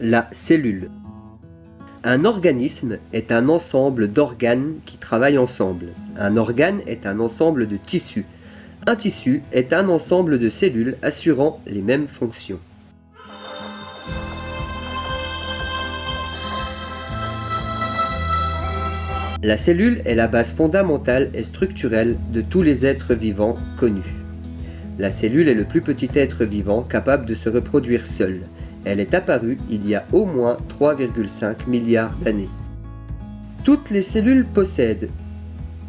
La cellule. Un organisme est un ensemble d'organes qui travaillent ensemble. Un organe est un ensemble de tissus. Un tissu est un ensemble de cellules assurant les mêmes fonctions. La cellule est la base fondamentale et structurelle de tous les êtres vivants connus. La cellule est le plus petit être vivant capable de se reproduire seul. Elle est apparue il y a au moins 3,5 milliards d'années. Toutes les cellules possèdent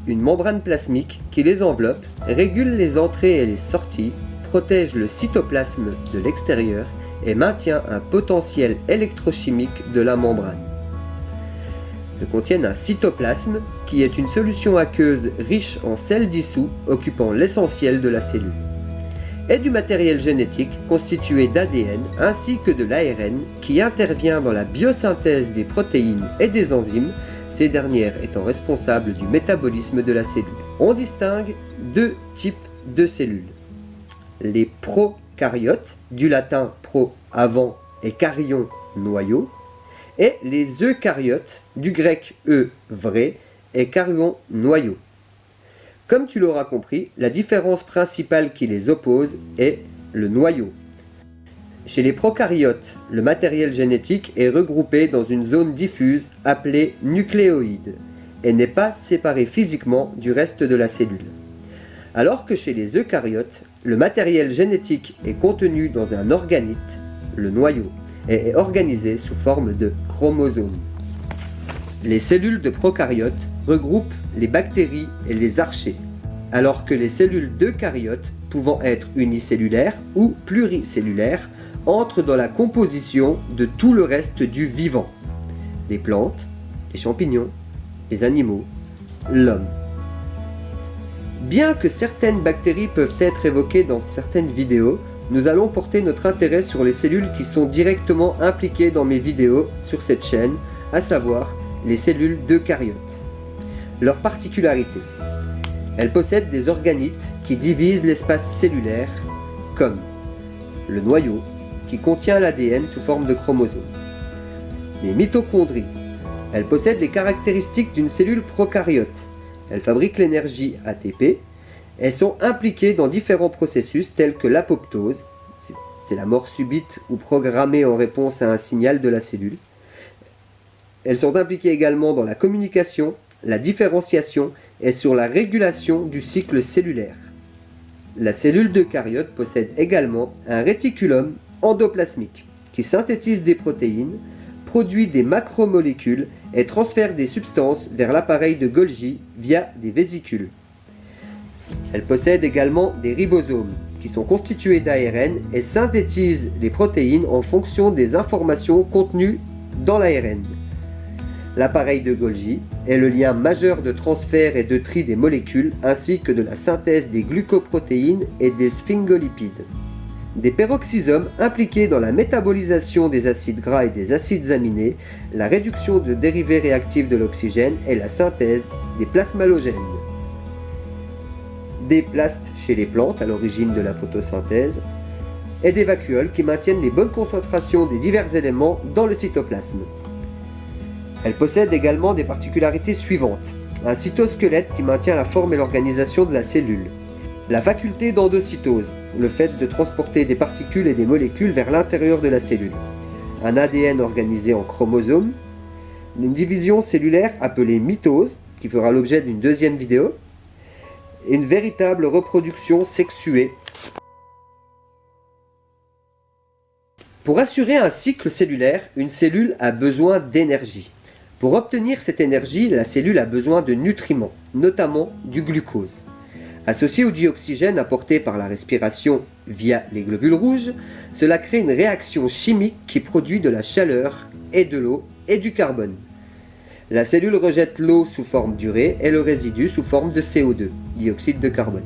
une membrane plasmique qui les enveloppe, régule les entrées et les sorties, protège le cytoplasme de l'extérieur et maintient un potentiel électrochimique de la membrane contiennent un cytoplasme qui est une solution aqueuse riche en sel dissous occupant l'essentiel de la cellule et du matériel génétique constitué d'ADN ainsi que de l'ARN qui intervient dans la biosynthèse des protéines et des enzymes, ces dernières étant responsables du métabolisme de la cellule. On distingue deux types de cellules. Les prokaryotes, du latin pro avant et caryon noyau, et les eucaryotes, du grec e vrai et caryon noyau. Comme tu l'auras compris, la différence principale qui les oppose est le noyau. Chez les prokaryotes, le matériel génétique est regroupé dans une zone diffuse appelée nucléoïde et n'est pas séparé physiquement du reste de la cellule. Alors que chez les eucaryotes, le matériel génétique est contenu dans un organite, le noyau et est organisé sous forme de chromosomes. Les cellules de prokaryotes regroupent les bactéries et les archées, alors que les cellules d'eucaryotes, pouvant être unicellulaires ou pluricellulaires, entrent dans la composition de tout le reste du vivant. Les plantes, les champignons, les animaux, l'homme. Bien que certaines bactéries peuvent être évoquées dans certaines vidéos, nous allons porter notre intérêt sur les cellules qui sont directement impliquées dans mes vidéos sur cette chaîne, à savoir les cellules d'eucaryotes. Leur particularité Elles possèdent des organites qui divisent l'espace cellulaire, comme le noyau, qui contient l'ADN sous forme de chromosomes. Les mitochondries. Elles possèdent les caractéristiques d'une cellule prokaryote. Elles fabriquent l'énergie ATP elles sont impliquées dans différents processus tels que l'apoptose, c'est la mort subite ou programmée en réponse à un signal de la cellule. Elles sont impliquées également dans la communication, la différenciation et sur la régulation du cycle cellulaire. La cellule d'eucaryote possède également un réticulum endoplasmique qui synthétise des protéines, produit des macromolécules et transfère des substances vers l'appareil de Golgi via des vésicules. Elle possède également des ribosomes, qui sont constitués d'ARN et synthétisent les protéines en fonction des informations contenues dans l'ARN. L'appareil de Golgi est le lien majeur de transfert et de tri des molécules ainsi que de la synthèse des glucoprotéines et des sphingolipides. Des peroxysomes impliqués dans la métabolisation des acides gras et des acides aminés, la réduction de dérivés réactifs de l'oxygène et la synthèse des plasmalogènes des plastes chez les plantes à l'origine de la photosynthèse, et des vacuoles qui maintiennent les bonnes concentrations des divers éléments dans le cytoplasme. Elle possède également des particularités suivantes. Un cytosquelette qui maintient la forme et l'organisation de la cellule. La faculté d'endocytose, le fait de transporter des particules et des molécules vers l'intérieur de la cellule. Un ADN organisé en chromosomes. Une division cellulaire appelée mitose, qui fera l'objet d'une deuxième vidéo une véritable reproduction sexuée. Pour assurer un cycle cellulaire, une cellule a besoin d'énergie. Pour obtenir cette énergie, la cellule a besoin de nutriments, notamment du glucose. Associé au dioxygène apporté par la respiration via les globules rouges, cela crée une réaction chimique qui produit de la chaleur et de l'eau et du carbone. La cellule rejette l'eau sous forme d'urée et le résidu sous forme de CO2, dioxyde de carbone.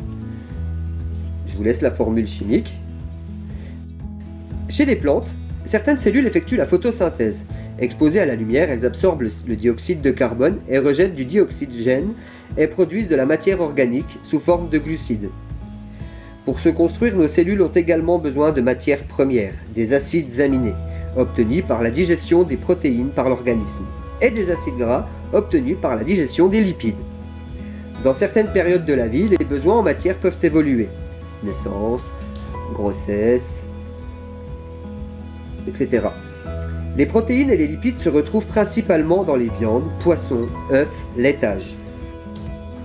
Je vous laisse la formule chimique. Chez les plantes, certaines cellules effectuent la photosynthèse. Exposées à la lumière, elles absorbent le dioxyde de carbone et rejettent du dioxygène et produisent de la matière organique sous forme de glucides. Pour se construire, nos cellules ont également besoin de matières premières, des acides aminés. obtenus par la digestion des protéines par l'organisme, et des acides gras, obtenus par la digestion des lipides. Dans certaines périodes de la vie, les besoins en matière peuvent évoluer. Naissance, grossesse, etc. Les protéines et les lipides se retrouvent principalement dans les viandes, poissons, œufs, laitage.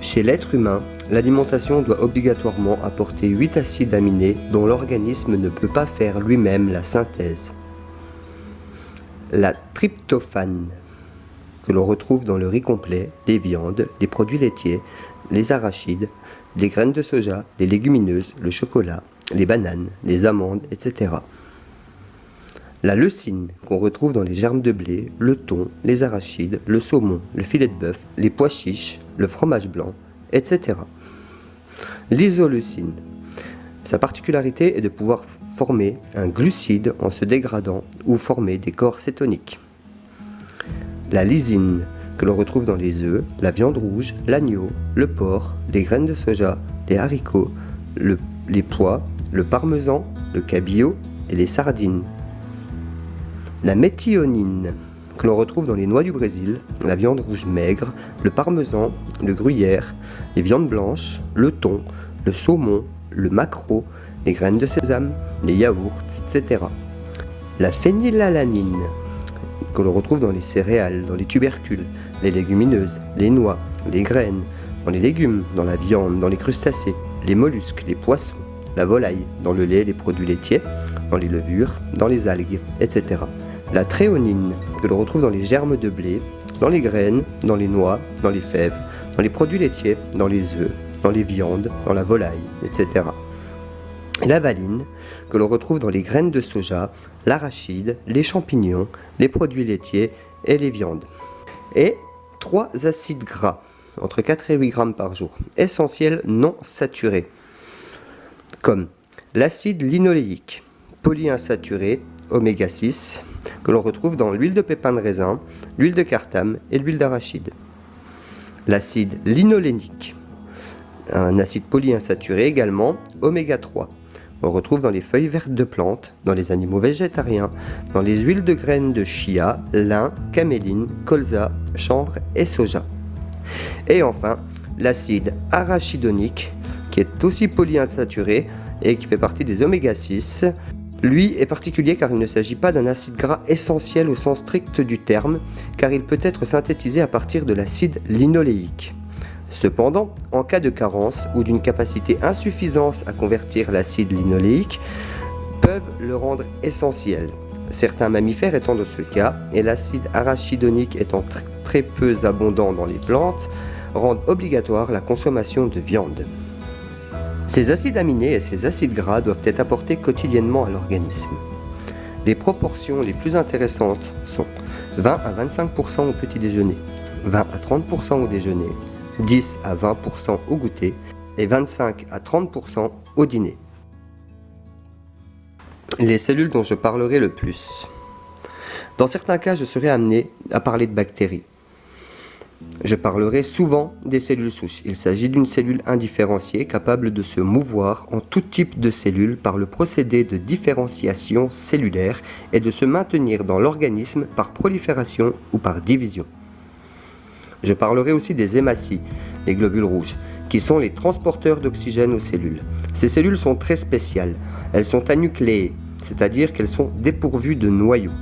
Chez l'être humain, l'alimentation doit obligatoirement apporter 8 acides aminés dont l'organisme ne peut pas faire lui-même la synthèse. La tryptophane, que l'on retrouve dans le riz complet, les viandes, les produits laitiers, les arachides, les graines de soja, les légumineuses, le chocolat, les bananes, les amandes, etc. La leucine, qu'on retrouve dans les germes de blé, le thon, les arachides, le saumon, le filet de bœuf, les pois chiches, le fromage blanc, etc. L'isoleucine. Sa particularité est de pouvoir former un glucide en se dégradant ou former des corps cétoniques. La lysine, que l'on retrouve dans les œufs, la viande rouge, l'agneau, le porc, les graines de soja, les haricots, les pois, le parmesan, le cabillaud et les sardines. La méthionine, que l'on retrouve dans les noix du Brésil, la viande rouge maigre, le parmesan, le gruyère, les viandes blanches, le thon, le saumon, le maquereau, les graines de sésame, les yaourts, etc. La phénylalanine, que l'on retrouve dans les céréales, dans les tubercules, les légumineuses, les noix, les graines, dans les légumes, dans la viande, dans les crustacés, les mollusques, les poissons, la volaille, dans le lait, les produits laitiers, dans les levures, dans les algues, etc. La tréonine, que l'on retrouve dans les germes de blé, dans les graines, dans les noix, dans les fèves, dans les produits laitiers, dans les œufs, dans les viandes, dans la volaille, etc. La valine, que l'on retrouve dans les graines de soja, l'arachide, les champignons, les produits laitiers et les viandes. Et trois acides gras, entre 4 et 8 grammes par jour, essentiels non saturés, comme l'acide linoléique, polyinsaturé, oméga 6, que l'on retrouve dans l'huile de pépin de raisin, l'huile de cartame et l'huile d'arachide. L'acide linolénique, un acide polyinsaturé également, oméga 3. On retrouve dans les feuilles vertes de plantes, dans les animaux végétariens, dans les huiles de graines de chia, lin, caméline, colza, chanvre et soja. Et enfin, l'acide arachidonique, qui est aussi polyinsaturé et qui fait partie des oméga 6, lui est particulier car il ne s'agit pas d'un acide gras essentiel au sens strict du terme, car il peut être synthétisé à partir de l'acide linoléique. Cependant, en cas de carence ou d'une capacité insuffisante à convertir l'acide linoléique, peuvent le rendre essentiel. Certains mammifères étant dans ce cas, et l'acide arachidonique étant très peu abondant dans les plantes, rendent obligatoire la consommation de viande. Ces acides aminés et ces acides gras doivent être apportés quotidiennement à l'organisme. Les proportions les plus intéressantes sont 20 à 25% au petit déjeuner, 20 à 30% au déjeuner, 10 à 20% au goûter et 25 à 30% au dîner. Les cellules dont je parlerai le plus. Dans certains cas, je serai amené à parler de bactéries. Je parlerai souvent des cellules souches. Il s'agit d'une cellule indifférenciée capable de se mouvoir en tout type de cellules par le procédé de différenciation cellulaire et de se maintenir dans l'organisme par prolifération ou par division. Je parlerai aussi des hématies, les globules rouges, qui sont les transporteurs d'oxygène aux cellules. Ces cellules sont très spéciales. Elles sont anucléées, c'est-à-dire qu'elles sont dépourvues de noyaux.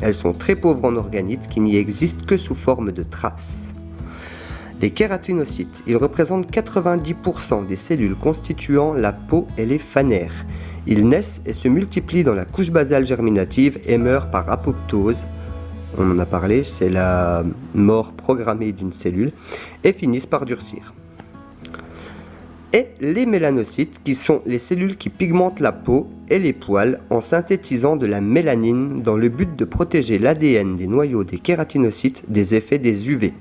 Elles sont très pauvres en organites qui n'y existent que sous forme de traces. Les kératinocytes, ils représentent 90% des cellules constituant la peau et les phanères. Ils naissent et se multiplient dans la couche basale germinative et meurent par apoptose, on en a parlé, c'est la mort programmée d'une cellule, et finissent par durcir. Et les mélanocytes, qui sont les cellules qui pigmentent la peau et les poils en synthétisant de la mélanine dans le but de protéger l'ADN des noyaux des kératinocytes des effets des UV.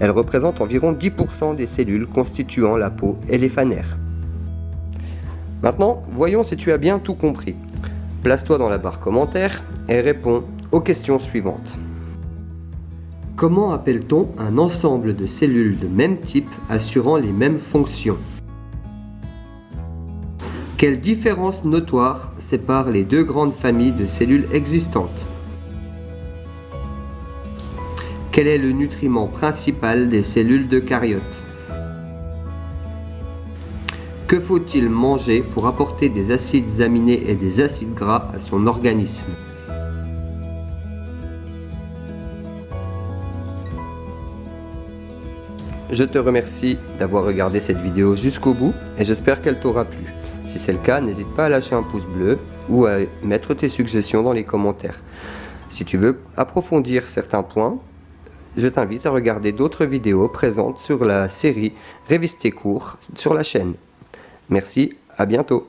Elles représentent environ 10% des cellules constituant la peau et les phanères. Maintenant, voyons si tu as bien tout compris. Place-toi dans la barre commentaire et réponds aux questions suivantes. Comment appelle-t-on un ensemble de cellules de même type assurant les mêmes fonctions? Quelle différence notoire sépare les deux grandes familles de cellules existantes? Quel est le nutriment principal des cellules d'eucaryotes Que faut-il manger pour apporter des acides aminés et des acides gras à son organisme Je te remercie d'avoir regardé cette vidéo jusqu'au bout et j'espère qu'elle t'aura plu. Si c'est le cas, n'hésite pas à lâcher un pouce bleu ou à mettre tes suggestions dans les commentaires. Si tu veux approfondir certains points, je t'invite à regarder d'autres vidéos présentes sur la série Révise tes cours sur la chaîne. Merci, à bientôt